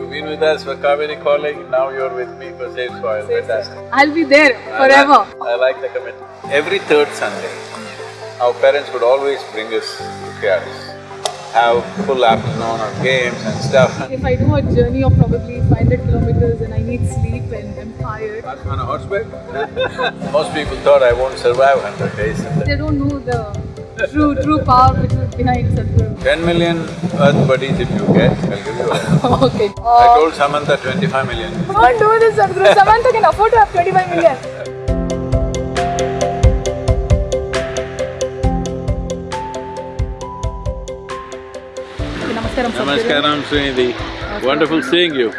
You've been with us for Cauvery Calling, now you're with me for Save Soil, fantastic. I'll be there I forever. like- I like the commitment. Every third Sunday, our parents would always bring us to KRS, have full afternoon of games and stuff. If I do a journey of probably 500 kilometers and I need sleep and I'm tired, On a horseback? Most people thought I won't survive hundred days. they don't know the true, true power which is behind Sadhguru. Ten million earth buddies if you get, I'll give you a… okay. I uh, told Samantha twenty-five million. Don't do this, Sadhguru. Samantha can afford to have 25 million. Namaskaram, Namaskaram, Srinidhi. Wonderful seeing you.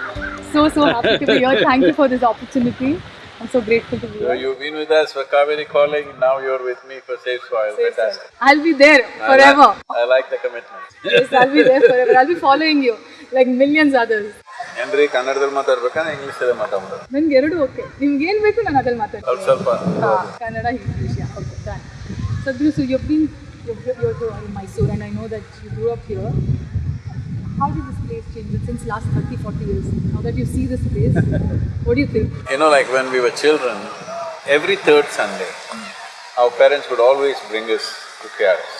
So, so happy to be here. Thank you for this opportunity. I'm so grateful to be So here. you've been with us for Kaveri calling, now you're with me for Safe Soil, fantastic. I'll be there I forever. like- I like the commitment. Yes, I'll be there forever. I'll be following you like millions others. ಏನ್ರಿ ಕನ್ನಡದಲ್ಲಿ ಮಾತಾಡ್ಬೇಕಾ ಅಲ್ಲೇ ಮಾತಾಡ್ಬೋದು ನನ್ಗೆ ಎರಡು okay ನಿಮ್ಗೆ ಏನ್ ಬೇಕು ನಾನು ಅದ್ರಲ್ಲಿ ಮಾತಾಡ್ತೀನಿ ಸ್ವಲ್ಪ Kannada English okay done Sadhguru, so you've been you're, you're, you're in Mysore and I know that you grew up here. How did this place change since last 30, 40 years? Now that you see this place, what do you think? You know, like when we were children, every third Sunday, our parents would always bring us to KRS.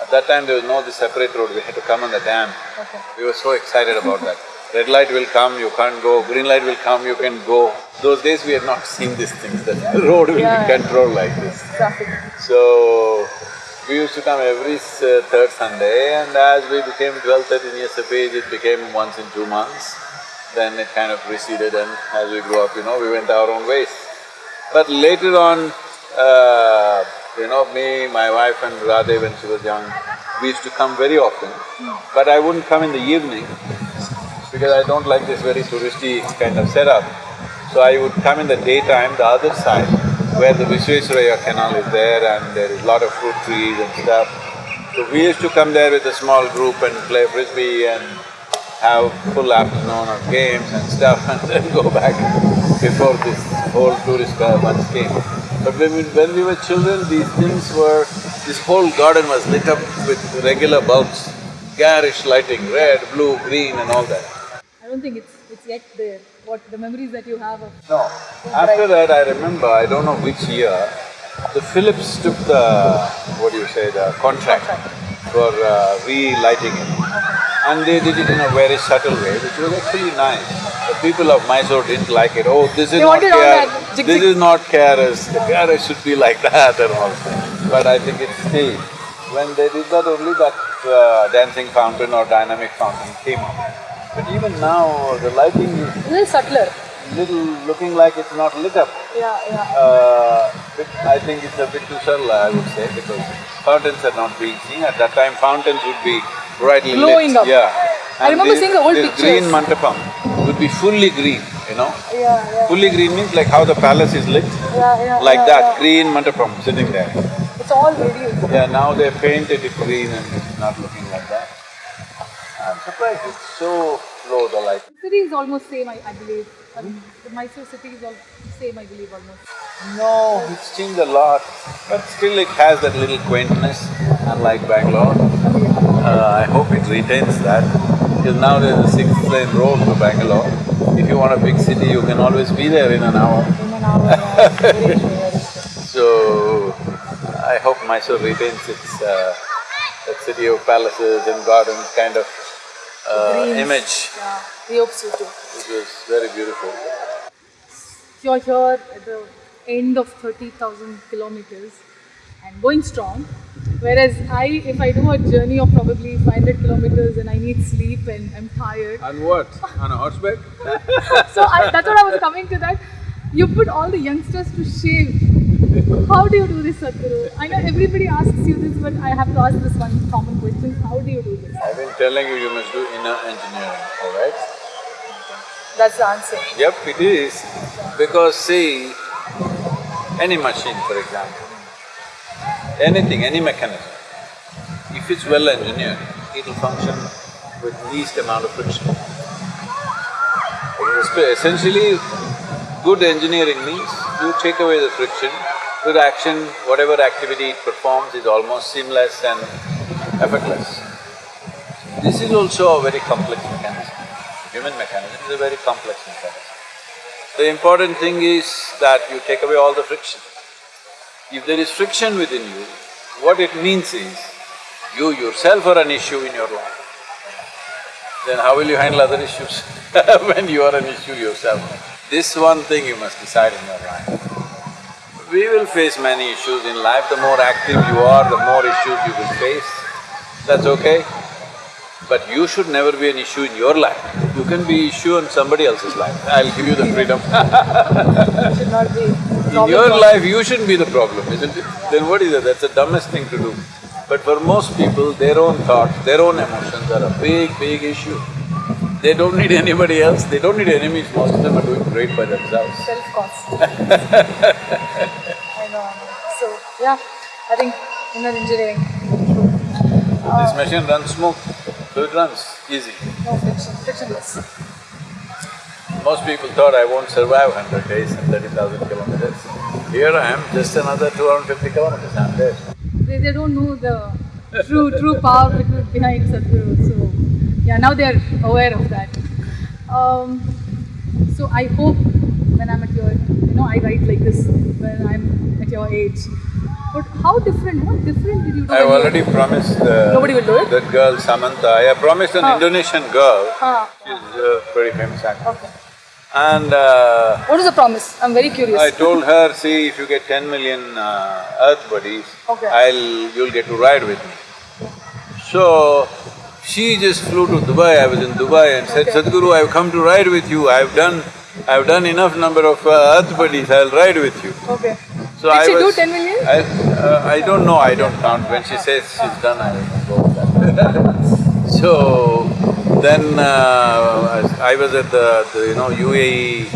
At that time, there was no this separate road, we had to come on the dam. Okay. We were so excited about that. Red light will come, you can't go, green light will come, you can go. Those days we had not seen these things, that the road will Yeah. be controlled like this. Traffic. So, we used to come every uh, third Sunday and as we became 12, 13 years of age, it became once in two months. Then it kind of receded and as we grew up, you know, we went our own ways. But later on, uh, you know, me, my wife and Radhe when she was young, we used to come very often. But I wouldn't come in the evening because I don't like this very touristy kind of setup. So I would come in the daytime, the other side, where the Visvesvaraya canal is there and there is a lot of fruit trees and stuff. So we used to come there with a small group and play frisbee and have full afternoon of games and stuff and then go back before this whole tourist uh, bunch came. But when we, when we were children, these things were… this whole garden was lit up with regular bulbs, garish lighting, red, blue, green and all that. I don't think it's it's yet there. What the memories that you have of No. After that, I remember, I don't know which year, the Philips took the, what do you say, the contract for uh, relighting it. And they did it in a very subtle way, which was actually nice. The people of Mysore didn't like it, oh, this is They not KRS, this jig. is not KRS, the KRS should be like that and all. But I think it stayed. When they did that, only that uh, dancing fountain or dynamic fountain came up. But even now, the lighting is a little subtler. little looking like it's not lit up. Yeah, yeah. Uh, I think it's a bit too subtle, I would say, because fountains are not being seen. At that time, fountains would be brightly Glowing lit. up. Yeah. I remember this- seeing the old this pictures. green mandapam would be fully green, you know. Yeah, yeah. Fully green means like how the palace is lit, Yeah, yeah. like yeah, that, yeah. green mantapam sitting there. It's all very Yeah, now they painted it green and it's not looking like that. I'm surprised it's so low, the light. The city is almost same, I, I believe. Mean, the Mysore city is all same, I believe, almost. No, it's changed a lot, but still it has that little quaintness, unlike Bangalore. Uh, I hope it retains that, because now there's a six lane road to Bangalore. If you want a big city, you can always be there in an hour. In an hour, yeah. Very true, very true. So, I hope Mysore retains its uh, that city of palaces and gardens kind of uh, image, Yeah, we hope so too. which was very beautiful. You're here at the end of 30,000 kilometers and going strong. Whereas I, if I do a journey of probably 500 kilometers and I need sleep and I'm tired, On what? On a horseback? so I, that's what I was coming to that. You put all the youngsters to shame. How do you do this, Sadhguru? I know everybody asks you this, but I have to ask this one common question. How do you do this? I've been telling you, you must do inner engineering, all right? That's the answer. Yep, it is. Because see, any machine, for example, anything, any mechanism, if it's well engineered, it'll function with least amount of friction. Essentially, good engineering means you take away the friction, with action, whatever activity it performs is almost seamless and effortless. This is also a very complex mechanism. human mechanism is a very complex mechanism. The important thing is that you take away all the friction. If there is friction within you, what it means is, you yourself are an issue in your life. Then how will you handle other issues when you are an issue yourself? This one thing you must decide in your life. We will face many issues in life, the more active you are, the more issues you will face, that's okay. But you should never be an issue in your life. You can be issue in somebody else's life, I'll give you the freedom should not be In your life, you shouldn't be the problem, isn't it? Then what is it? That's the dumbest thing to do. But for most people, their own thoughts, their own emotions are a big, big issue. They don't need anybody else, they don't need enemies, most of them are doing great by themselves. know, So, yeah, I think inner engineering, This machine runs smooth, so it runs easy. no friction, frictionless. Most people thought I won't survive hundred days and thirty thousand kilometers. Here I am, just another two hundred fifty kilometers, I'm there. They, they don't know the true true power behind Sadhguru. So yeah, now they are aware of that. Um, so I hope when I'm at your, you know, I write like this when I'm at your age. But how different? What different did you do? I've already promised the… Nobody will do it? That girl Samantha, I have promised an Huh. Indonesian girl, Huh. she's a very famous actress. Okay. And uh, What is the promise? I'm very curious. I told her, see, if you get ten million uh, earth buddies, Okay. I'll… you'll get to ride with me. So, she just flew to Dubai, I was in Dubai and said, Okay. Sadhguru, I've come to ride with you, I've done… I've done enough number of uh, earth buddies, I'll ride with you. Okay. So Did I she do 10 million? I… uh, I don't know, I don't count, when she says she's done, I don't know. So, then uh, I was at the, the, you know, UAE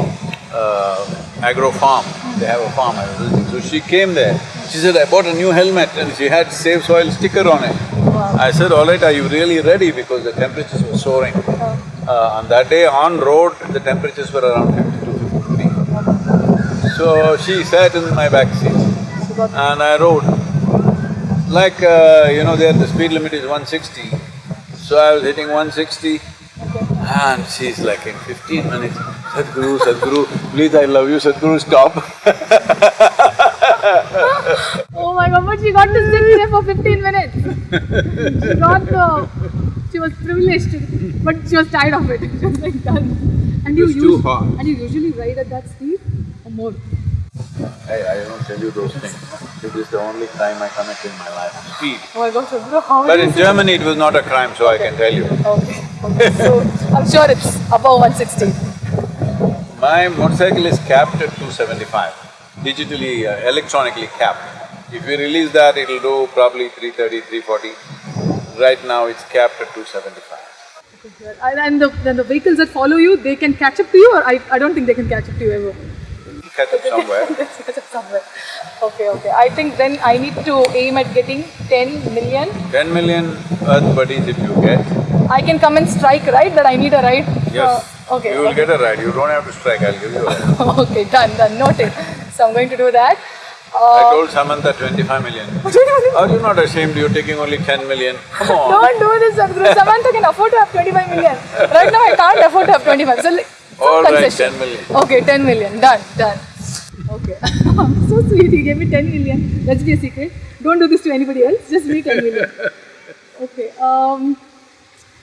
uh, agro farm, they have a farm, I was visiting. So she came there, she said, I bought a new helmet and she had Save Soil sticker on it. I said, all right, are you really ready? Because the temperatures were soaring. Uh, on that day on road, the temperatures were around fifty-two, fifty-three. So she sat in my back seat and I rode. Like, uh, you know, there the speed limit is 160. So I was hitting 160 and she's like in 15 minutes, Sadhguru, Sadhguru, please I love you, Sadhguru, stop. Oh my god, but she got to sit there for 15 minutes. she got the. She was privileged, but she was tired of it. She was like done. And you was too hot. And you usually ride at that speed or more? Hey, I don't tell you those things. It is the only crime I commit in my life, speed. Oh my gosh, bro, how But in Germany it was not a crime, so I can tell you. Okay, okay. So I'm sure it's above 160. My motorcycle is capped at 275, digitally, uh, electronically capped. If we release that, it'll do probably 330, 340. Right now, it's capped at 275. And, and the, then the vehicles that follow you, they can catch up to you, or I, I don't think they can catch up to you ever. Catch up somewhere. Catch up somewhere. Okay, okay. I think then I need to aim at getting 10 million. 10 million earth buddies if you get, I can come and strike, right? That I need a ride? yes, Uh, okay. you will okay. get a ride. You don't have to strike, I'll give you a ride. okay, done, done, noted. So I'm going to do that. I Uh, told Samantha 25 million. Are you not ashamed you're taking only 10 million? Come on. Don't do this, Sadhguru. Samantha can afford to have 25 million. Right now, I can't afford to have twenty-five, so like, All right, ten million. Okay, 10 million. Done, done. Okay. so sweet. He gave me 10 million. Let's be a secret. Don't do this to anybody else. Just me 10 million. Okay. Um,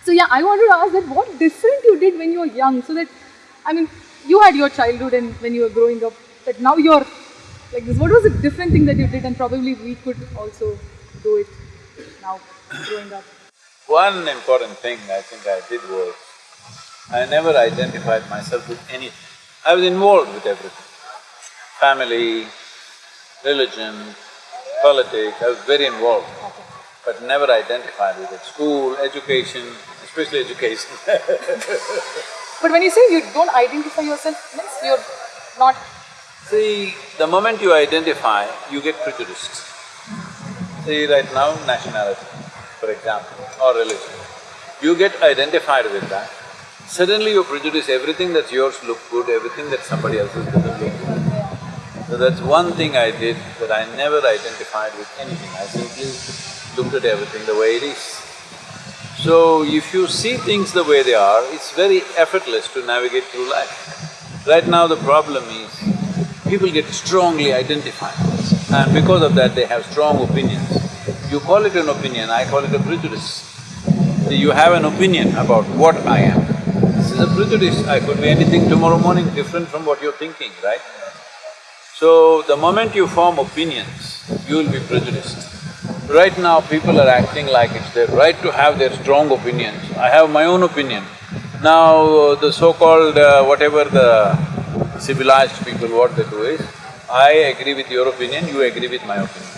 so yeah, I wanted to ask that what different you did when you were young, so that I mean, you had your childhood and when you were growing up, but now you're like this. What was a different thing that you did, and probably we could also do it now, growing up. One important thing I think I did was, I never identified myself with anything. I was involved with everything. Family, religion, politics, I was very involved, but never identified with it. School, education, especially education. But when you say you don't identify yourself, means you're not. See, the moment you identify, you get prejudiced. See, right now, nationality, for example, or religion. You get identified with that, suddenly you prejudice everything that's yours look good, everything that somebody else's doesn't look good. So that's one thing I did, that I never identified with anything, I simply looked at everything the way it is. So if you see things the way they are, it's very effortless to navigate through life. Right now the problem is, people get strongly identified and because of that they have strong opinions. You call it an opinion, I call it a prejudice. You have an opinion about what I am. This is a prejudice, I could be anything tomorrow morning different from what you're thinking, right? So, the moment you form opinions, you will be prejudiced. Right now, people are acting like it's their right to have their strong opinions. I have my own opinion. Now, the so-called uh, whatever the civilized people, what they do is, I agree with your opinion, you agree with my opinion.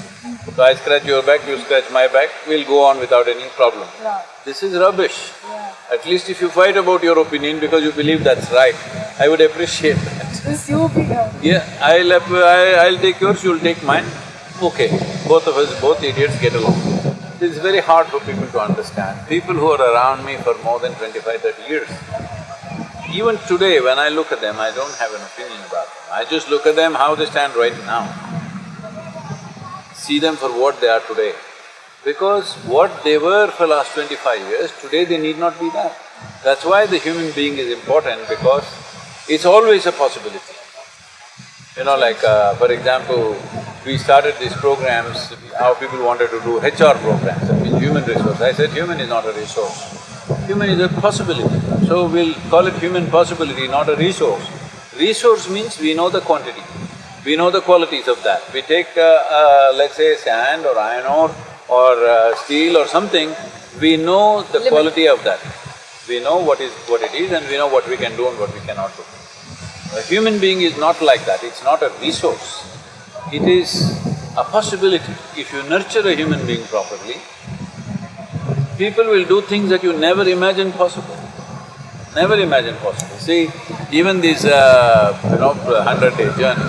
So I scratch your back, you scratch my back, we'll go on without any problem. Yeah. This is rubbish. Yeah. At least if you fight about your opinion because you believe that's right, I would appreciate that. This you Yeah, I'll… I- I'll take yours, you'll take mine. Okay, both of us, both idiots get along. It's very hard for people to understand. People who are around me for more than 25, 30 years, even today when I look at them, I don't have an opinion about them. I just look at them how they stand right now. See them for what they are today. Because what they were for last twenty-five years, today they need not be that. That's why the human being is important because it's always a possibility. You know, like uh, for example, we started these programs, how people wanted to do HR programs, that means human resource. I said human is not a resource, human is a possibility. So we'll call it human possibility, not a resource. Resource means we know the quantity, we know the qualities of that. We take, uh, uh, let's say sand or iron ore or uh, steel or something, we know the Limit. quality of that. We know what is… what it is and we know what we can do and what we cannot do. A human being is not like that, it's not a resource. It is a possibility. If you nurture a human being properly, people will do things that you never imagined possible. Never imagined possible. See, even this, uh, you know, hundred-day journey,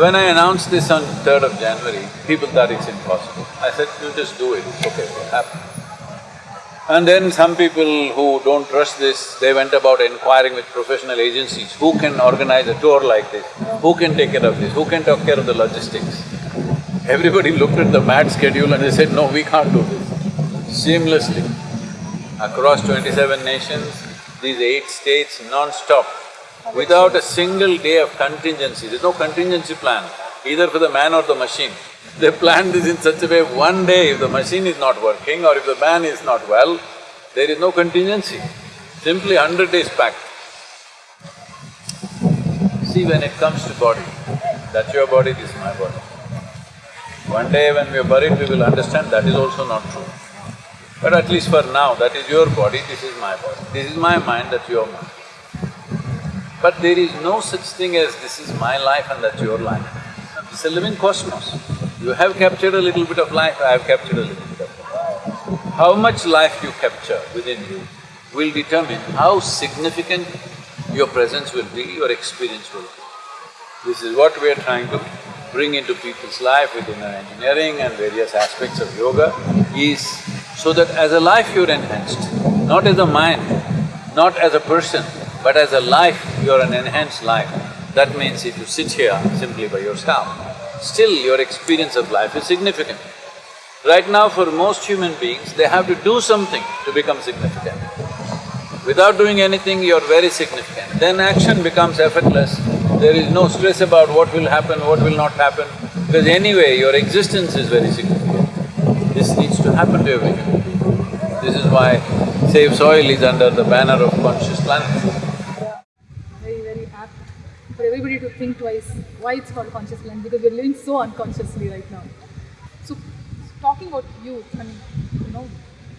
when I announced this on third of January, people thought it's impossible. I said, you just do it, it's okay, it'll happen. And then some people who don't trust this, they went about inquiring with professional agencies, who can organize a tour like this, who can take care of this, who can take care of the logistics. Everybody looked at the mad schedule and they said, no, we can't do this. Seamlessly, across twenty-seven nations, these eight states non-stop, without a single day of contingency, there's no contingency plan, either for the man or the machine. They planned this in such a way, one day if the machine is not working or if the man is not well, there is no contingency, simply hundred days packed. See, when it comes to body, that's your body, this is my body. One day when we are buried, we will understand that is also not true. But at least for now, that is your body, this is my body. This is my mind, that's your mind. But there is no such thing as this is my life and that's your life. It's a living cosmos. You have captured a little bit of life, I have captured a little bit of life. How much life you capture within you will determine how significant your presence will be, your experience will be. This is what we are trying to bring into people's life with inner engineering and various aspects of yoga is so that as a life you're enhanced, not as a mind, not as a person, but as a life, you're an enhanced life. That means if you sit here simply by yourself, still your experience of life is significant. Right now for most human beings, they have to do something to become significant. Without doing anything, you're very significant. Then action becomes effortless. There is no stress about what will happen, what will not happen, because anyway, your existence is very significant. This needs to happen to every human being. This is why Save Soil is under the banner of Conscious Planet. yeah, very, very apt for everybody to think twice why it's called conscious land because we're living so unconsciously right now. So, talking about youth, I mean, you know,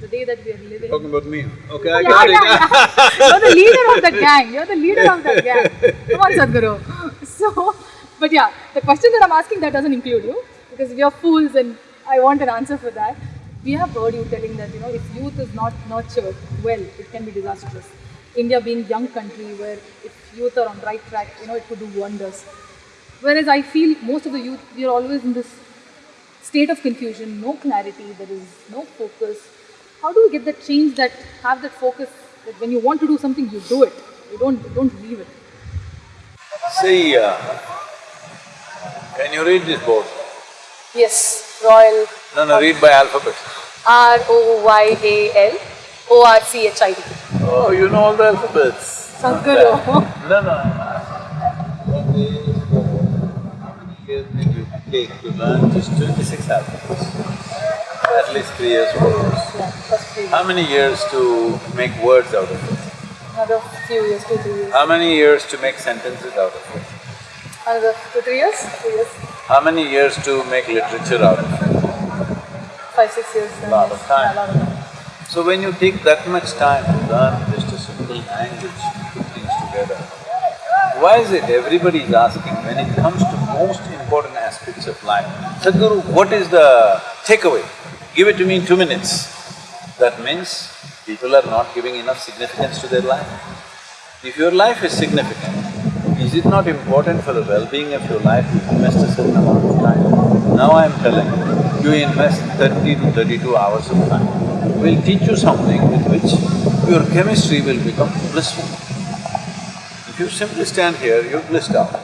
the day that we are living. Talking about me, okay, I Yeah, got yeah, it. yeah. You're the leader of that gang. You're the leader of that gang. Come on, Sadhguru. So, but yeah, the question that I'm asking that doesn't include you because we are fools and I want an answer for that. We have heard you telling that you know if youth is not nurtured well, it can be disastrous. India being young country where if youth are on right track, you know it could do wonders. Whereas I feel most of the youth we are always in this state of confusion, no clarity, there is no focus. How do we get that change that have that focus that when you want to do something you do it, you don't you don't leave it. See, uh, can you read this board? Yes, Royal No, no, read by alphabet. R O Y A L O R C H I D. Oh, you know all the alphabets. Sadhguru. No, no, I'm asking. What is, how many years did you take to learn just twenty-six alphabets? At least three years, four years. Yeah. How many years to make words out of it? Another few years, two, three years. How many years to make sentences out of it? Another two, three years? Two years. How many years to make literature out of it? Five, six years. Lot of time. Lot of time. So when you take that much time to learn just a simple language, put things together, why is it everybody is asking when it comes to most important aspects of life, Sadhguru, what is the takeaway? Give it to me in two minutes. That means people are not giving enough significance to their life. If your life is significant, is it not important for the well-being of your life to invest a certain amount of time? Now I'm telling you, you invest thirty to thirty-two hours of time. We'll teach you something with which your chemistry will become blissful. If you simply stand here, you're blissed out.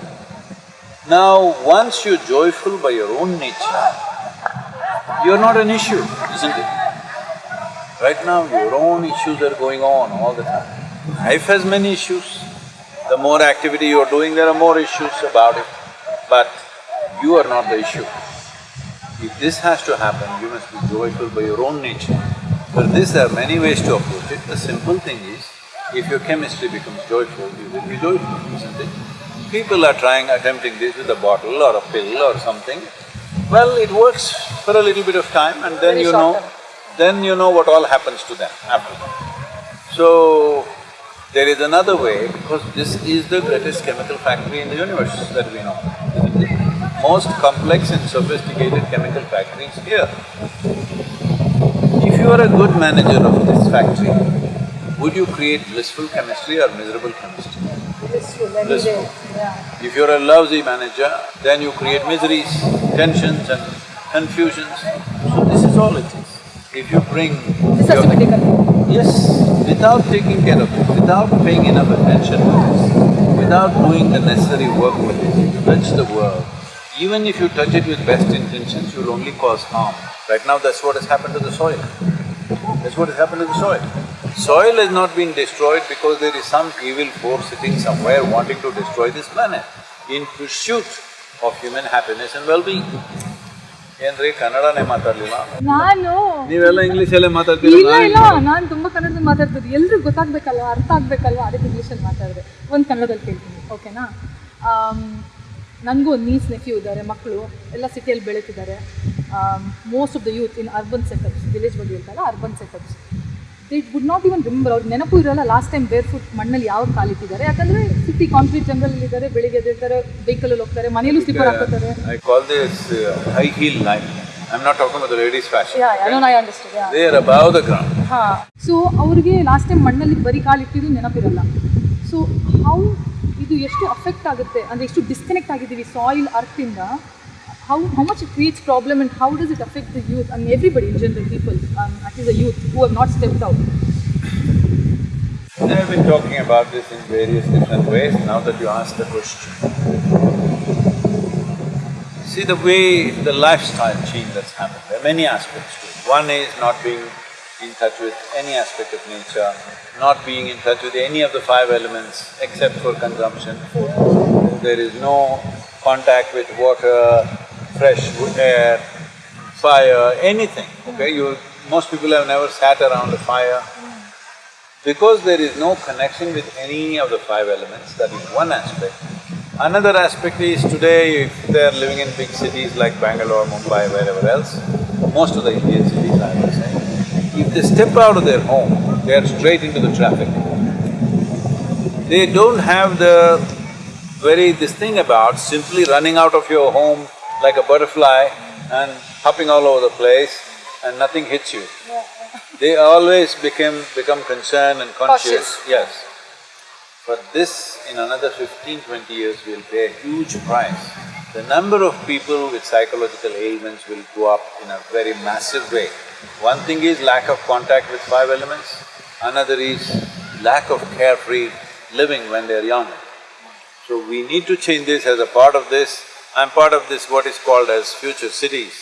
Now, once you're joyful by your own nature, you're not an issue, isn't it? Right now, your own issues are going on all the time. Life has many issues. The more activity you're doing, there are more issues about it. But you are not the issue. If this has to happen, you must be joyful by your own nature. For this, there are many ways to approach it. The simple thing is, if your chemistry becomes joyful, you will be joyful, isn't it? People are trying, attempting this with a bottle or a pill or something. Well, it works for a little bit of time and then Very you know, term. then you know what all happens to them after that. So, there is another way because this is the greatest chemical factory in the universe that we know, isn't it? Most complex and sophisticated chemical factory is here. If you are a good manager of this factory, would you create blissful chemistry or miserable chemistry? Blissful, Blissful. yeah. If you're a lousy manager, then you create miseries, tensions and confusions. So this is all it is. If you bring This has to be your- taken. Yes, without taking care of it, without paying enough attention to this, without doing the necessary work with it, you touch the world. Even if you touch it with best intentions, you'll only cause harm. Right now, that's what has happened to the soil. That's what has happened to the soil. Soil has not been destroyed because there is some evil force sitting somewhere wanting to destroy this planet in pursuit of human happiness and well-being. ಏನ್ರಿ? ಕನ್ನಡನೇ ಮಾತಾಡ್ಲಿಲ್ಲ? ನಾನು ನೀವೆಲ್ಲ ಇಂಗ್ಲಿಷಲ್ಲೇ ಮಾತಾಡ್ತೀರ? ಇಲ್ಲ ನಾನು ತುಂಬಾ ಕನ್ನಡದಲ್ಲಿ ಮಾತಾಡ್ತೀನಿ ಎಲ್ರಿಗೂ ಗೊತ್ತಾಗ್ಬೇಕಲ್ವ? ಅರ್ಥ ಆಗ್ಬೇಕಲ್ವಾ? ಅದಕ್ಕೆ ಇಂಗ್ಲೀಷಲ್ಲಿ ಮಾತಾಡಿದೆ. ಒಂದು ಕನ್ನಡದಲ್ಲಿ ಕೇಳ್ತೀನಿ. ಓಕೆನಾ? ನನಗೂ ಒಂದು ನೀಸ್ ನೆಫ್ಯೂ ಇದ್ದಾರೆ ಮಕ್ಕಳು ಎಲ್ಲ ಸಿಟಿಯಲ್ಲಿ ಬೆಳೀತಿದ್ದಾರೆ. Most of the youth in urban setups village ಬಗ್ಗೆ ಇರ್ತಲ್ಲ urban setups they would not even remember ಅವ್ರಿಗೆ ನೆನಪು ಇರೋಲ್ಲ ಲಾಸ್ಟ್ ಟೈಮ್ ಬೇರ್ ಫುಟ್ ಮಣ್ಣಲ್ಲಿ ಯಾವ ಕಾಲಿಟ್ಟಿದ್ದಾರೆ. ಯಾಕಂದ್ರೆ ಸಿಟಿ ಕಾಂಕ್ರೀಟ್ ಜಂಗಲಲ್ಲಿ ಇದ್ದಾರೆ ಬೆಳಿಗ್ಗೆ ಎದ್ದಿರ್ತಾರೆ ವೆಹಿಕಲಲ್ಲಿ ಹೋಗ್ತಾರೆ ಮನೆಯಲ್ಲೂ slipper ಹಾಕೋತಾರೆ I call this high heel line I am not talking about ladies' fashion. Yeah I I understand yeah they are above the ground ಹಾ ಸೊ ಅವರಿಗೆ ಲಾಸ್ಟ್ ಟೈಮ್ ಮಣ್ಣಲ್ಲಿ ಬರಿ ಕಾಲಿಟ್ಟಿದ್ದು ನೆನಪಿರಲ್ಲ. ಸೊ ಹೌ ಇದು ಎಷ್ಟು ಅಫೆಕ್ಟ್ ಆಗುತ್ತೆ ಅಂದ್ರೆ ಎಷ್ಟು ಡಿಸ್ಕನೆಕ್ಟ್ ಆಗಿದ್ದೀವಿ ಸಾಯಿಲ್ ಅರ್ತಿಂದ how, how much it creates problem and how does it affect the youth I mean everybody in general people um, at least the youth who have not stepped out I've been talking about this in various different ways now that you asked the question. See the way the lifestyle change that's happened, there are many aspects to it. One is not being in touch with any aspect of nature, not being in touch with any of the five elements except for consumption. There is no contact with water, fresh air, uh, fire, anything, okay? You… most people have never sat around a fire. Because there is no connection with any of the five elements, that is one aspect. Another aspect is today, if they are living in big cities like Bangalore, Mumbai, wherever else, most of the Indian cities I would say, if they step out of their home, they are straight into the traffic. They don't have the very this thing about simply running out of your home like a butterfly and hopping all over the place and nothing hits you. They always became… become concerned and conscious, Cautious. yes. But this, in another 15, 20 years, we'll pay a huge price. The number of people with psychological ailments will go up in a very massive way. One thing is lack of contact with five elements, another is lack of carefree living when they're young. So we need to change this as a part of this. I'm part of this what is called as future cities.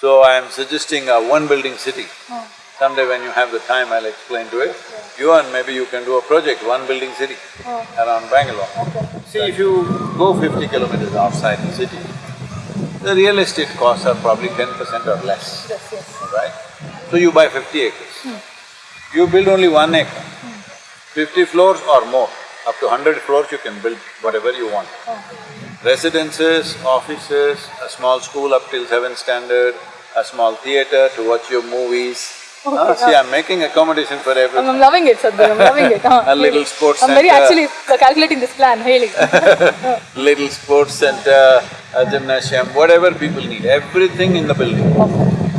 So I am suggesting a one building city. Oh. Someday when you have the time, I'll explain to it. You and maybe you can do a project, one building city Oh. around Bangalore. See, if you go fifty kilometers outside the city, the real estate costs are probably ten percent or less, Yes, yes. right? So you buy fifty acres. Hmm. You build only one acre, hmm. fifty floors or more, up to hundred floors you can build whatever you want. Oh. Residences, offices, a small school up till seventh standard, a small theater to watch your movies. Ah, see, I'm making accommodation for everyone. I'm loving it, Sadhguru, I'm loving it. huh. A little sports center. I'm very actually calculating this plan, really. little sports center, a gymnasium, whatever people need, everything in the building.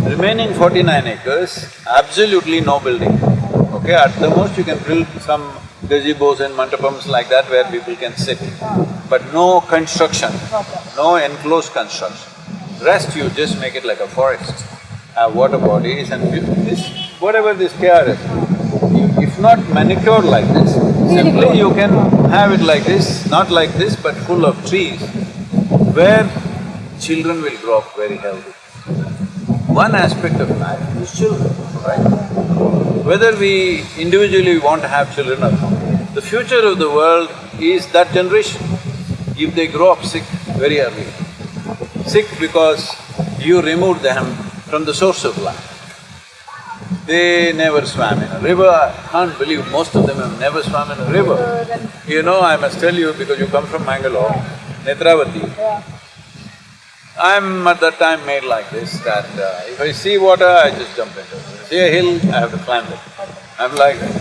Remaining forty-nine acres, absolutely no building. Okay, at the most you can build some gazebos and mandapams like that where people can sit, but no construction, no enclosed construction. Rest you just make it like a forest, have water bodies and this, whatever this KRS, if not manicured like this, simply you can have it like this, not like this, but full of trees, where children will grow up very healthy. One aspect of life is children, right? Whether we individually want to have children or not, the future of the world is that generation. If they grow up sick very early, sick because you removed them from the source of life. They never swam in a river, I can't believe most of them have never swam in a river. You know, I must tell you because you come from Mangalore, Netravati. I'm at that time made like this that uh, if I see water, I just jump into it. If I See a hill, I have to climb it. I'm like that.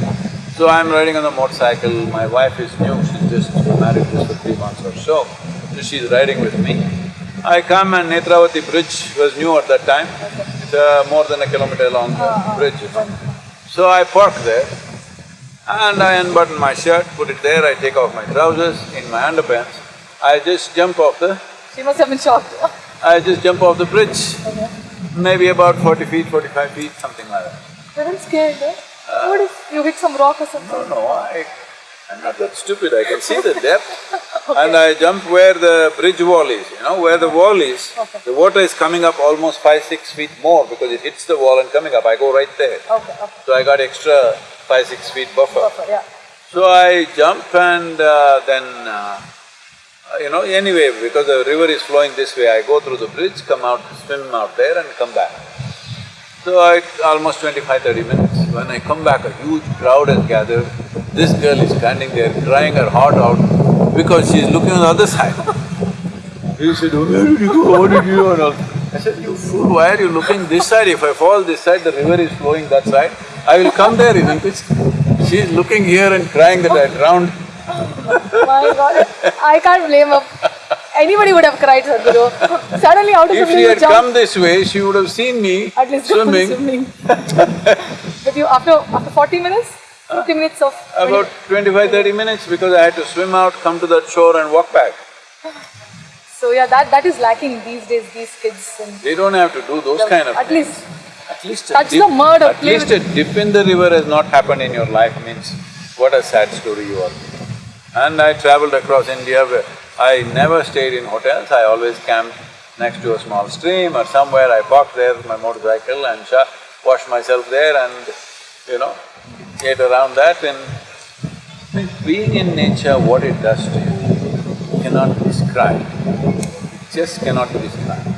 So I'm riding on the motorcycle, my wife is new, she's just married just for three months or so, so she's riding with me. I come and Netravati bridge was new at that time, it's uh, more than a kilometer long uh, bridge. So I park there and I unbutton my shirt, put it there, I take off my trousers, in my underpants, I just jump off the She must have been shocked. I just jump off the bridge, maybe about forty feet, forty-five feet, something like that. You're not scared, eh? What if you hit some rock or something? No, no, I… I'm not that stupid, I can see the depth. And I jump where the bridge wall is, you know, where the wall is, the water is coming up almost five, six feet more because it hits the wall and coming up, I go right there. Okay, okay. So I got extra five, six feet buffer. Perfect, yeah. So I jump and uh, then, uh, Uh, you know, anyway, because the river is flowing this way, I go through the bridge, come out, swim out there and come back. So I… almost 25, 30 minutes. When I come back, a huge crowd has gathered. This girl is standing there crying her heart out because she is looking on the other side. He said, "Oh, where did you go, what did you do and all. I said, you fool, why are you looking this side? If I fall this side, the river is flowing that side, I will come there, isn't it? She is looking here and crying that I drowned. My god, I can't blame her. Anybody would have cried, Sadhguru. Suddenly out of the If blue she had jump. come this way, she would have seen me At least swimming. swimming. but you, after after forty minutes, fifty minutes of… About 25, 30 minutes because I had to swim out, come to that shore and walk back. So yeah, that that is lacking these days, these kids and… They don't have to do those kind of At things. least, At least touch dip, the mud or at least a dip in the river has not happened in your life means what a sad story you are. And I traveled across India where I never stayed in hotels, I always camped next to a small stream or somewhere, I parked there my motorcycle and washed myself there and, you know, ate around that and being in nature, what it does to you cannot be described, just cannot be described.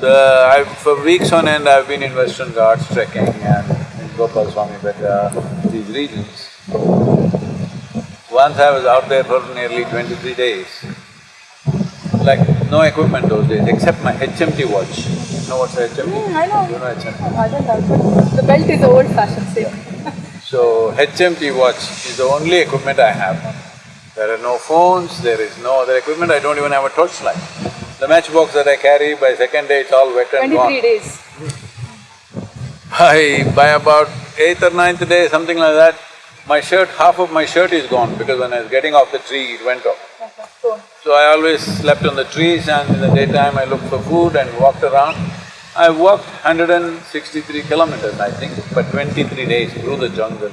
The… I… for weeks on end I've been in Western Ghats trekking and in Gopal Swami Betta, these regions. Once I was out there for nearly twenty-three days, like no equipment those days except my HMT watch. You know what's a HMT? Hmm, I know. You know HMT? I don't know, the belt is old fashioned, same. So HMT watch is the only equipment I have. There are no phones, there is no other equipment, I don't even have a torchlight. The matchbox that I carry, by second day it's all wet and gone. Twenty-three days. By… by about eighth or ninth day, something like that, my shirt, half of my shirt is gone because when I was getting off the tree, it went off. So I always slept on the trees and in the daytime I looked for food and walked around. I walked hundred and sixty-three kilometers, I think, for twenty-three days through the jungle.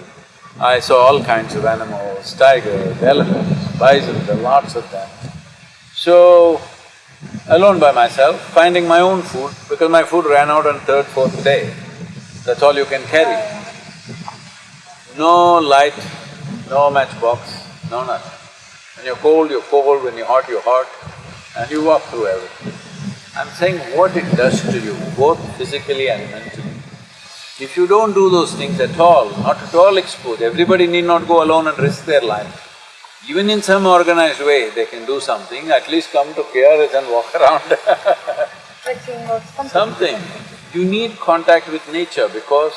I saw all kinds of animals, tigers, elephants, bison, there lots of them. So, alone by myself, finding my own food, because my food ran out on third, fourth day. That's all you can carry. No light, no matchbox, no nothing. When you're cold, you're cold, when you're hot, you're hot, and you walk through everything. I'm saying what it does to you, both physically and mentally. If you don't do those things at all, not at all exposed, everybody need not go alone and risk their life. Even in some organized way, they can do something, at least come to KRS and walk around something. something. You need contact with nature because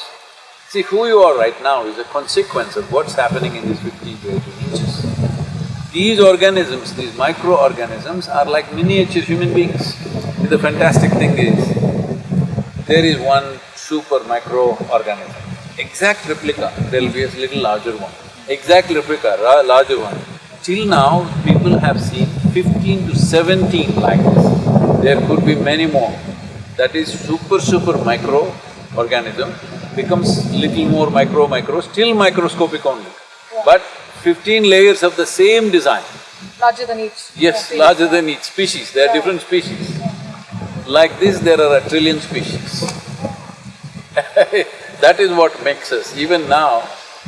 see, who you are right now is a consequence of what's happening in these fifteen to eighteen inches. These organisms, these microorganisms are like miniature human beings. The fantastic thing is, there is one super microorganism, exact replica, there'll be a little larger one, exact replica, larger one. Till now, people have seen fifteen to seventeen like this. There could be many more. That is super, super micro organism becomes little more micro, micro, still microscopic only. But fifteen layers of the same design. Larger than each. Yes, Yeah, larger than each species, there are different species. Like this, there are a trillion species. That is what makes us. Even now,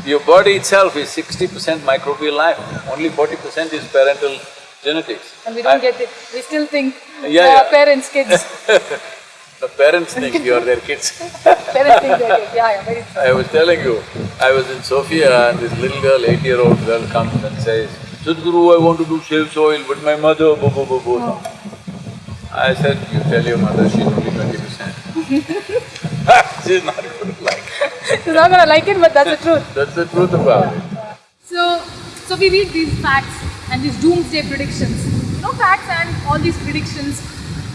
your body itself is sixty percent microbial life, only forty percent is parental genetics. And we don't I- get it. We still think Yeah, they are yeah. parents, kids. The parents think you are their kids. parents think they're kids. Yeah, yeah, very true. I was telling you, I was in Sofia and this little girl, eight-year-old girl comes and says, Sadhguru, I want to do Save Soil, but my mother, bo bo bo bo. No. I said, you tell your mother she's only twenty percent. She's not going to like it. She's not gonna like it, but that's the truth. That's the truth about it. So, so we read these facts and these doomsday predictions. You know, facts and all these predictions.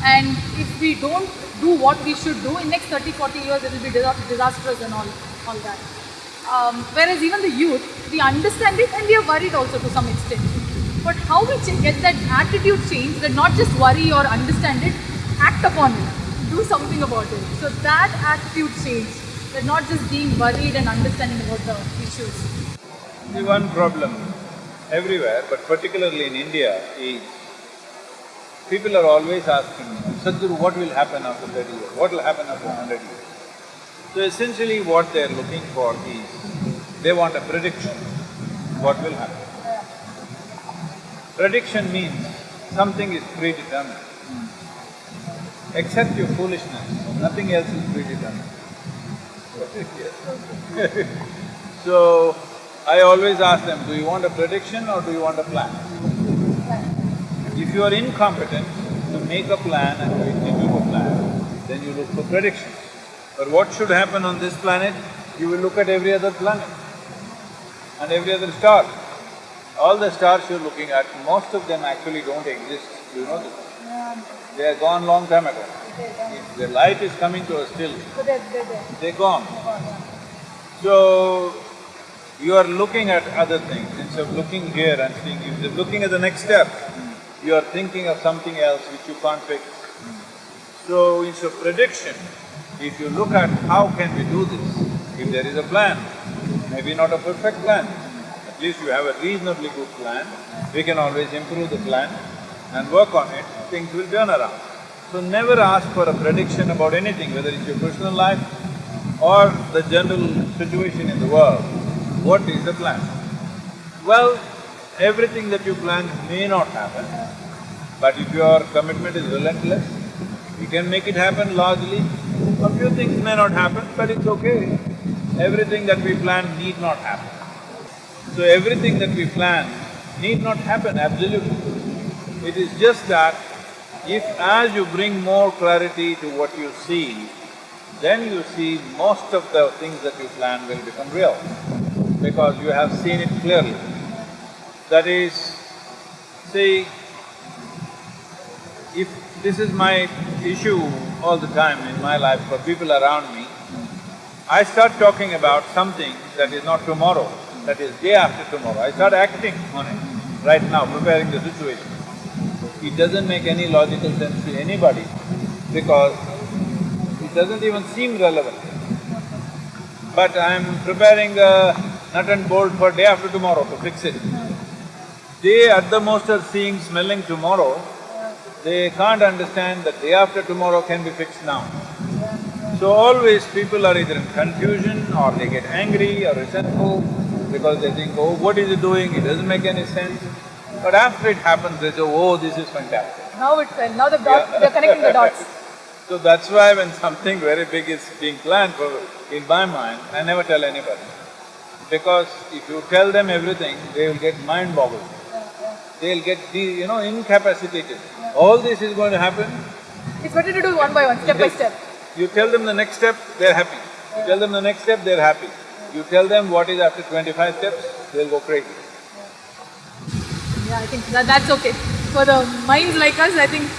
And if we don't do what we should do, in next 30, 40 years, it will be disastrous and all, all that. Um, whereas even the youth, we understand it and we are worried also to some extent. But how we get that attitude change, that not just worry or understand it, act upon it, do something about it. So that attitude change, that not just being worried and understanding about the issues. The one problem everywhere, but particularly in India, is people are always asking, me, Sadhguru, what will happen after thirty years? What will happen after hundred years? So essentially what they're looking for is, they want a prediction, what will happen. Prediction means something is predetermined. Except your foolishness, nothing else is predetermined. So, I always ask them, do you want a prediction or do you want a plan? If you are incompetent to make a plan and to execute a plan, then you look for predictions. But what should happen on this planet? You will look at every other planet and every other star. All the stars you're looking at, most of them actually don't exist, you know this. They are gone long time ago. If the light is coming to us still, they're, they're they're gone. So, you are looking at other things, instead of looking here and seeing, if you're looking at the next step, you are thinking of something else which you can't fix. So, instead of prediction, if you look at how can we do this, if there is a plan, maybe not a perfect plan, at least you have a reasonably good plan, we can always improve the plan and work on it, things will turn around. So never ask for a prediction about anything, whether it's your personal life or the general situation in the world. What is the plan? Well, everything that you plan may not happen, but if your commitment is relentless, you can make it happen largely. A few things may not happen, but it's okay. Everything that we plan need not happen. So everything that we plan need not happen, absolutely. It is just that if as you bring more clarity to what you see, then you see most of the things that you plan will become real, because you have seen it clearly. That is, see, if this is my issue all the time in my life for people around me, I start talking about something that is not tomorrow, that is day after tomorrow. I start acting on it right now, preparing the situation. It doesn't make any logical sense to anybody because it doesn't even seem relevant. But I'm preparing a nut and bolt for day after tomorrow to fix it. They at the most are seeing, smelling tomorrow, they can't understand that day after tomorrow can be fixed now. So always people are either in confusion or they get angry or resentful because they think, oh, what is he doing? It doesn't make any sense. But after it happens, they say, oh, this is fantastic. Now it's uh, now the dot, Yeah. they're connecting the dots. So that's why when something very big is being planned for, in my mind, I never tell anybody. Because if you tell them everything, they will get mind boggled. They'll get, de- you know, incapacitated. All this is going to happen, It's better to do one by one, step by step. you tell them the next step, they're happy. You tell them the next step, they're happy. You tell them what is after twenty-five steps, they'll go crazy. Yeah, I think that, that's okay. For the minds like us, I think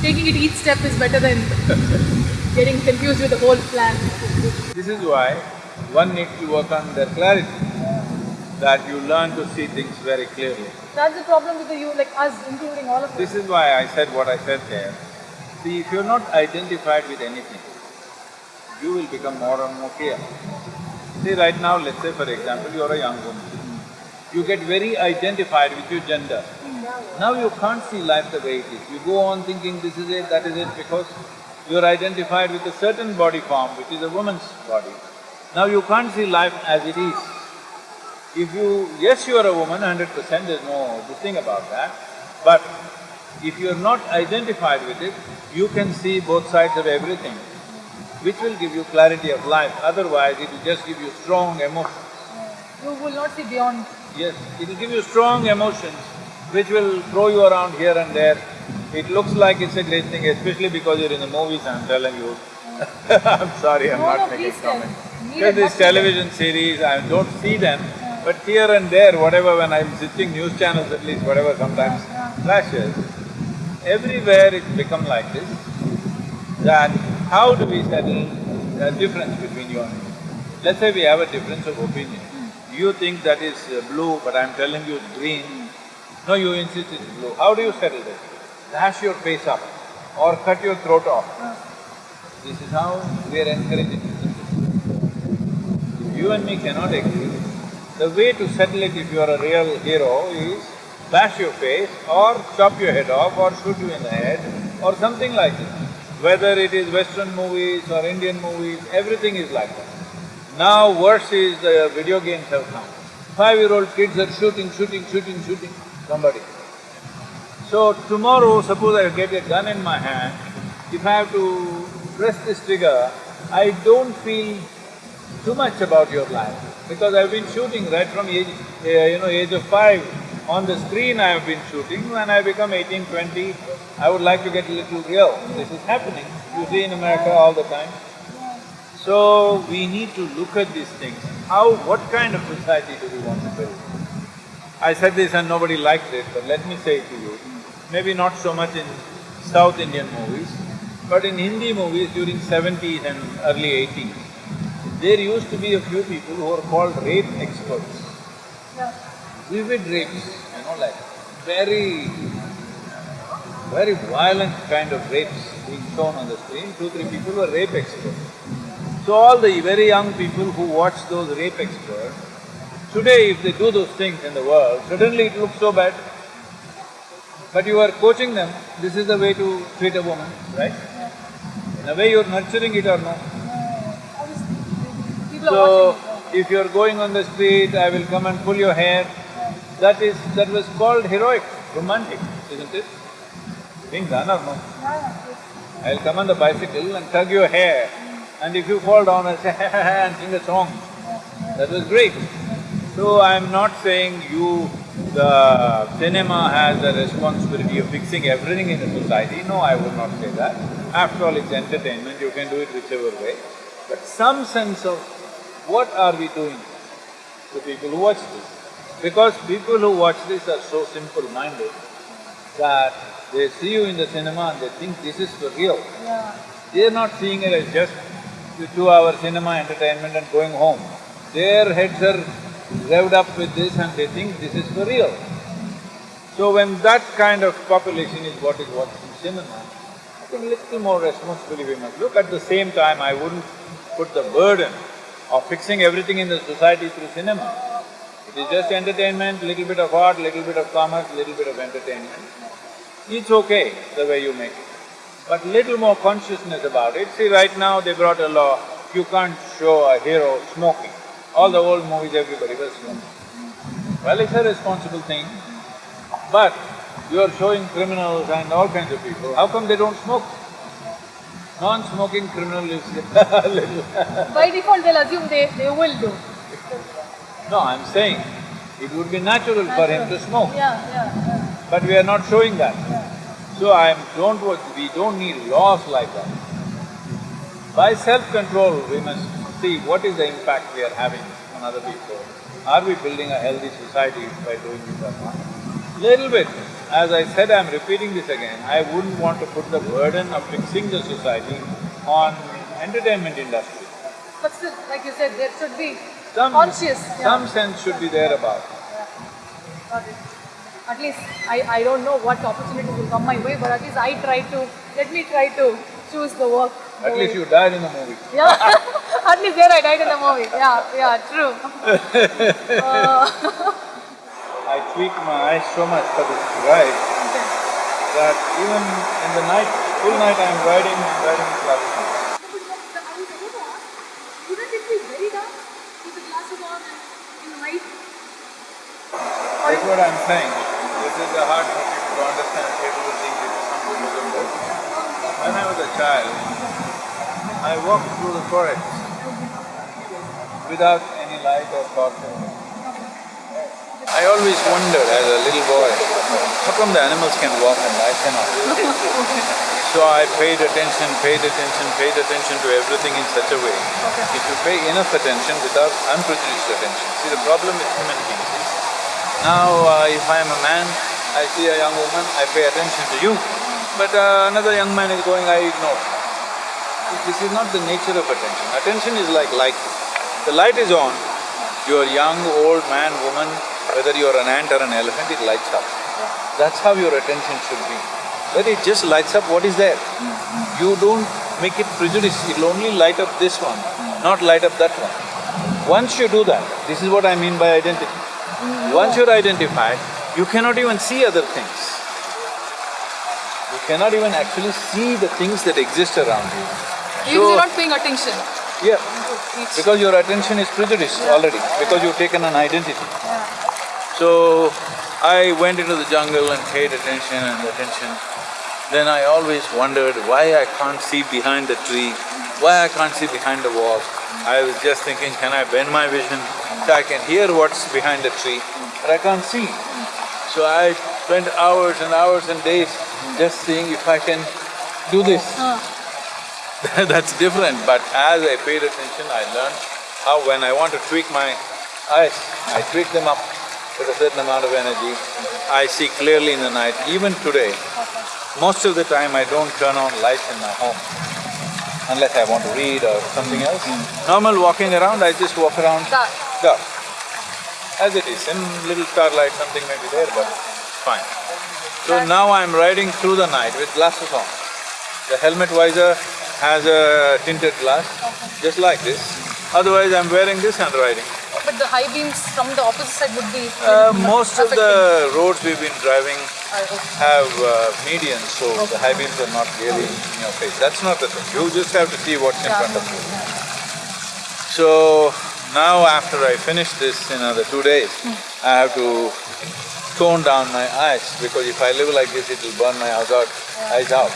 taking it each step is better than getting confused with the whole plan. This is why one needs to work on their clarity, that you learn to see things very clearly. That's the problem with the you, like us, including all of us. This is why I said what I said there. See, if you're not identified with anything, you will become more and more clear. See, right now, let's say for example, you're a young woman. You get very identified with your gender. Mm-hmm. Now you can't see life the way it is. You go on thinking this is it, that is it, because you're identified with a certain body form, which is a woman's body. Now you can't see life as it is. If you… yes, you are a woman, hundred percent, there's no this thing about that, but if you're not identified with it, you can see both sides of everything, which will give you clarity of life, otherwise it will just give you strong emotions. You will not see beyond. Yes, it will give you strong emotions which will throw you around here and there. It looks like it's a great thing, especially because you're in the movies, I'm telling you. I'm sorry, I'm No, not no, making please tell. comment. Because these television series, I don't see them, but here and there, whatever, when I'm sitting news channels at least, whatever sometimes flashes, everywhere it's become like this, that how do we settle the difference between you and me? Let's say we have a difference of opinion. You think that is uh, blue, but I'm telling you it's green. No, you insist it's blue. How do you settle this? Dash your face up or cut your throat off. This is how we are encouraging If you and me cannot agree, the way to settle it if you are a real hero is bash your face or chop your head off or shoot you in the head or something like this. Whether it is western movies or Indian movies, everything is like that. Now worse is the video games have come. Five-year-old kids are shooting, shooting, shooting, shooting somebody. So tomorrow, suppose I get a gun in my hand, if I have to press this trigger, I don't feel too much about your life because I've been shooting right from age, uh, you know, age of five. On the screen I have been shooting, when I become eighteen, twenty, I would like to get a little real. This is happening, you see in America all the time. So, we need to look at these things. How… what kind of society do we want to build? I said this and nobody liked it, but let me say it to you. Maybe not so much in South Indian movies, but in Hindi movies during seventies and early eighties, there used to be a few people who were called rape experts. Yeah. Vivid rapes, you know, like very, very violent kind of rapes being shown on the screen, two, three people were rape experts. So all the very young people who watch those rape experts, today if they do those things in the world, suddenly it looks so bad. But you are coaching them, this is the way to treat a woman, right? In a way you're nurturing it or no? So, if you're going on the street, I will come and pull your hair, that is… that was called heroic, romantic, isn't it? Being done. I'll come on the bicycle and tug your hair, and if you fall down, I'll say ha ha ha and sing a song. That was great. So I'm not saying you… the cinema has the responsibility of fixing everything in the society, no, I would not say that. After all, it's entertainment, you can do it whichever way. But some sense of what are we doing to people who watch this? Because people who watch this are so simple-minded that they see you in the cinema and they think this is for real. Yeah. They're not seeing it as just two-hour cinema entertainment and going home. Their heads are revved up with this and they think this is for real. So when that kind of population is what is watching cinema, I think little more responsibility we must look. At the same time, I wouldn't put the burden of fixing everything in the society through cinema. It is just entertainment, little bit of art, little bit of commerce, little bit of entertainment. It's okay the way you make it, but little more consciousness about it. See, right now they brought a law, you can't show a hero smoking. All the old movies, everybody was smoking. Well, it's a responsible thing, but you are showing criminals and all kinds of people, how come they don't smoke? Non-smoking criminal is little By default, they'll assume they, they will do. No, I'm saying, it would be natural for him to smoke, Yeah, yeah, yeah. but we are not showing that. So I'm… don't… wo- we don't need laws like that. By self-control, we must see what is the impact we are having on other people. Are we building a healthy society by doing this or not? Little bit. As I said, I'm repeating this again, I wouldn't want to put the burden of fixing the society on entertainment industry. But still, like you said, there should be Some… conscious. yeah. some sense should be there about it. Got it. At least I, I don't know what opportunities will come my way, but at least I try to, let me try to choose the work. the At least way- you died in the movie. Yeah, at least there I died in the movie. Yeah, yeah, true. Uh, tweak my eyes so much for this ride that even in the night, full night riding, I'm riding very dark with the glasses on and? That's what I'm saying. This is a hard for to understand, people think it is something don't do. When I was a child, I walked through the forest without any light or torch. I always wondered as a little boy, how come the animals can walk and I cannot? So I paid attention, paid attention, paid attention to everything in such a way. If you pay enough attention without unprejudiced attention, see the problem with human beings is, now uh, if I am a man, I see a young woman, I pay attention to you, but uh, another young man is going, I ignore. This is not the nature of attention. Attention is like light. The light is on, you are young, old, man, woman, whether you are an ant or an elephant, it lights up. That's how your attention should be. That it just lights up what is there. You don't make it prejudice, it'll only light up this one, not light up that one. Once you do that, this is what I mean by identity. Once you're identified, you cannot even see other things. You cannot even actually see the things that exist around you. Because So- you're not paying attention. Yeah, because your attention is prejudiced already, because you've taken an identity. So, I went into the jungle and paid attention and attention. Then I always wondered why I can't see behind the tree, why I can't see behind the wall. I was just thinking, can I bend my vision so I can hear what's behind the tree, but I can't see. So I spent hours and hours and days just seeing if I can do this. That's different, but as I paid attention, I learned how when I want to tweak my eyes, I tweak them up with a certain amount of energy. I see clearly in the night. Even today, most of the time I don't turn on lights in my home unless I want to read or something else. Normal walking around, I just walk around Dark. dark. As it is, in little starlight something may be there, but fine. So now I'm riding through the night with glasses on. The helmet visor has a tinted glass, just like this. Otherwise, I'm wearing this and riding. But the high beams from the opposite side would be… Uh, most of the roads we've been driving Uh, have uh, medians, so the high beams are not really in your face. That's not the thing. You just have to see what's in Yeah. front of you. So now after I finish this in another two days, I have to tone down my eyes because if I live like this, it will burn my eyes out, eyes out.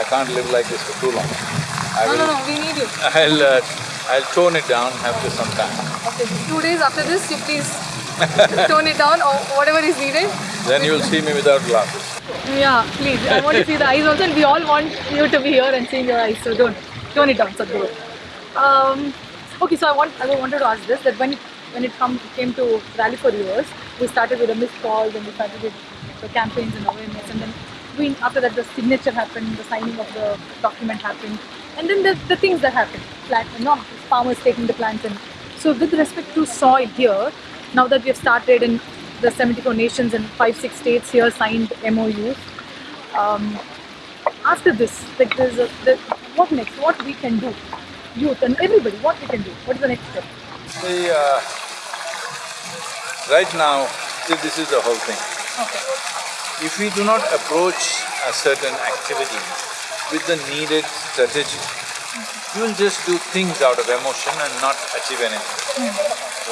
I can't live like this for too long. I No, will… no, no, we need you. I'll… Uh, I'll tone it down after some time. Okay, two days after this, you please tone it down or whatever is needed. Then you'll see me without glasses. Yeah, please. I want to see the eyes also, and we all want you to be here and seeing your eyes. So don't tone it down, Sadhguru. Um, okay, so I want I wanted to ask this that when when it come came to Rally for Rivers, we started with a missed call, then we started with the campaigns and awareness, and then we after that the signature happened, the signing of the document happened, and then the, the things that happened, plant, know, farmers taking the plants in. so with respect to soil here, now that we have started in the 74 nations and five six states here signed MOUs. Um, after this, like there's a, the, what next? What we can do, youth and everybody, what we can do? What is the next step? See, uh, right now, see, this is the whole thing. Okay. If we do not approach a certain activity with the needed strategy, you will just do things out of emotion and not achieve anything.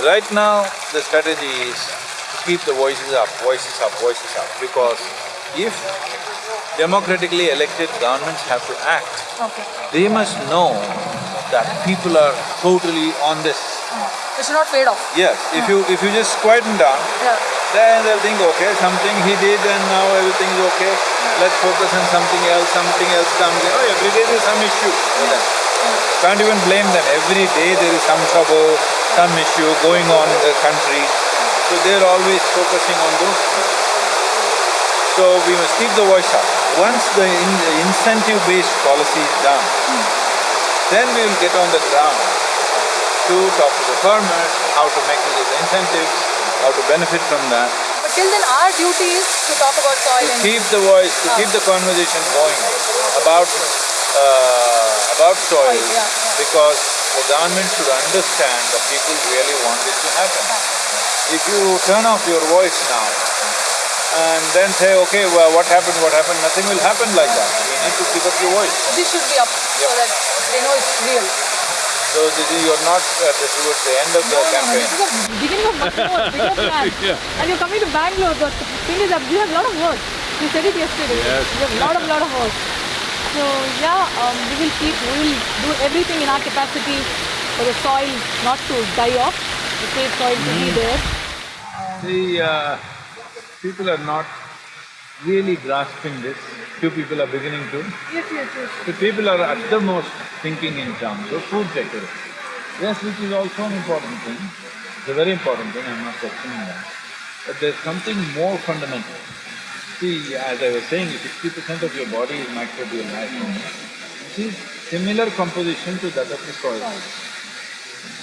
Right now, the strategy is to keep the voices up, voices up, voices up, because if democratically elected governments have to act, Okay. they must know that people are totally on this. It should not fade off. Yes, if you… if you just quieten down, Yeah. Then they'll think, okay, something he did and now everything is okay, let's focus on something else, something else comes, you oh, know, every day there's some issue. Can't even blame them, every day there is some trouble, some issue going on in the country, so they're always focusing on those. So we must keep the voice up. Once the in- the incentive-based policy is done, then we will get on the ground to talk to the farmers, how to make use of the incentives, how to benefit from that, But till then, our duty is to talk about soil to and keep the voice, to keep the conversation going about, uh, about soil, Soil, yeah, yeah. because the government should understand that people really want this to happen. If you turn off your voice now and then say, okay, well, what happened, what happened, nothing will happen like that. You need to keep up your voice. this should be up so that they know it's real. So this is, you're not uh, towards the end of the No, no, no, campaign. this is the beginning of much more, bigger plan. And you're coming to Bangalore, but the thing is that we have a lot of work. You said it yesterday. Yes. We have a lot of, lot of work. So yeah, um, we will keep, we will do everything in our capacity for the soil not to die off, the safe soil to be there. The uh, people are not really grasping this. Few people are beginning to. Yes, yes, yes. The people are at the most thinking in terms of food security. Yes, which is also an important thing. It's a very important thing, I'm not questioning that. But there's something more fundamental. See, as I was saying, sixty percent of your body is microbial life. Which is similar composition to that of the soil.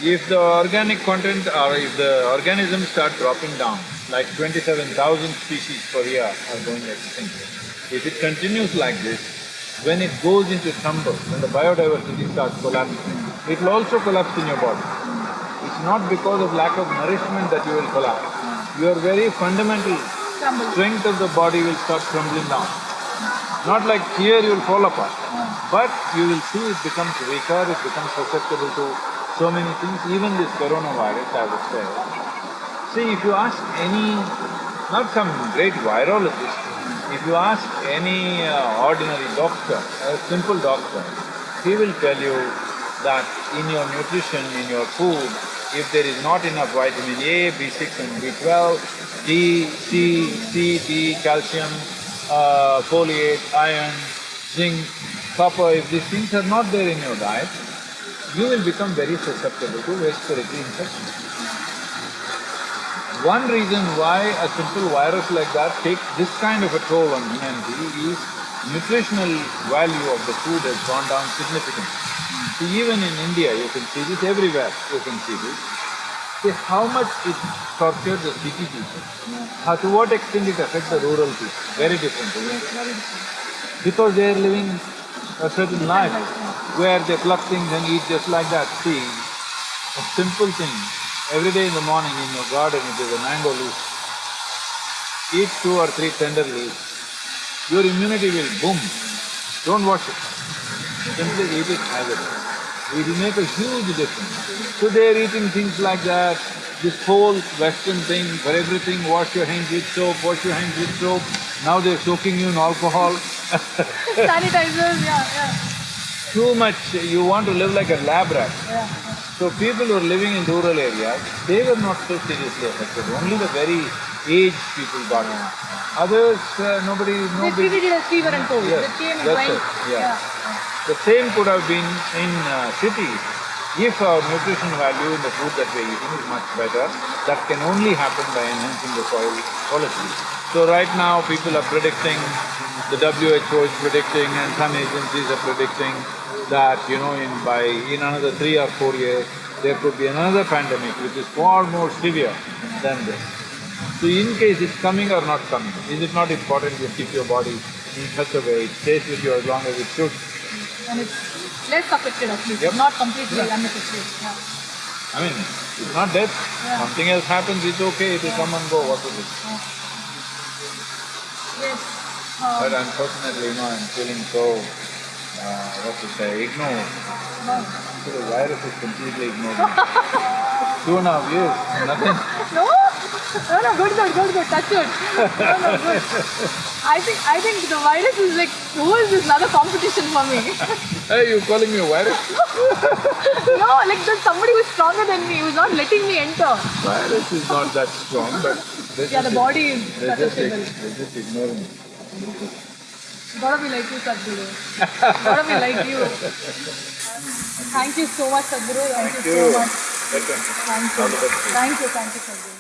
If the organic content or if the organisms start dropping down, like twenty-seven thousand species per year are going extinct. If it continues like this, when it goes into tumble, when the biodiversity starts collapsing, it will also collapse in your body. It's not because of lack of nourishment that you will collapse. Your very fundamental strength of the body will start crumbling down. Not like here you will fall apart, but you will see it becomes weaker, it becomes susceptible to so many things, even this coronavirus, I would say. See, if you ask any, not some great virologist, if you ask any uh, ordinary doctor, a simple doctor, he will tell you that in your nutrition, in your food, if there is not enough vitamin A, B6 and B12, D, C, C, D, calcium, uh, folate, iron, zinc, copper, if these things are not there in your diet, you will become very susceptible to respiratory infection. One reason why a simple virus like that takes this kind of a toll on humanity is nutritional value of the food has gone down significantly. See, even in India, you can see this everywhere, you can see this. See how much it tortures the city people. How, to what extent it affects the rural people, very different? Because they are living a certain life where they pluck things and eat just like that. See, a simple thing, every day in the morning in your garden if there's a mango leaf, eat two or three tender leaves, your immunity will boom. Don't wash it, simply eat it as it is. It will make a huge difference. So they're eating things like that, this whole western thing for everything, wash your hands with soap, wash your hands with soap. Now they're soaking you in alcohol. Sanitizers, yeah, yeah, Too much, you want to live like a lab rat. yeah. So people who are living in rural areas, they were not so seriously affected, only the very aged people got it. Others, uh, nobody, nobody… it fever and cold. Yes, They came and that's went. it, yeah. The same could have been in uh, cities if our nutrition value in the food that we're eating is much better. That can only happen by enhancing the soil quality. So right now, people are predicting, the WHO is predicting and some agencies are predicting that, you know, in by… in another three or four years, there could be another pandemic which is far more severe than this. So in case it's coming or not coming, is it not important you keep your body in such a way, it stays with you as long as it should? And it's less affected at least, Yep. not completely Yeah. unaffected. Yeah. I mean, it's not death, Yeah. something else happens, it's okay, it will come and go, what is it? Yes. Um, But unfortunately, you know, I'm feeling so, uh, what to say, ignored. no. So the virus is completely ignored. Two and a half years, nothing. No? No, no, good, good, good, good. Touch wood. No, no, good. I think, I think the virus is like, who is this another competition for me? Hey, you calling me a virus? no, like there's somebody who's stronger than me who's not letting me enter. Virus is not that strong, but Yeah, the body is they just, susceptible. they just ignore me. Gotta be like you, Sadhguru. Gotta be like you. Thank you so much, Sadhguru. Thank, you so much. Welcome. Thank you. Thank you, thank you, Sadhguru.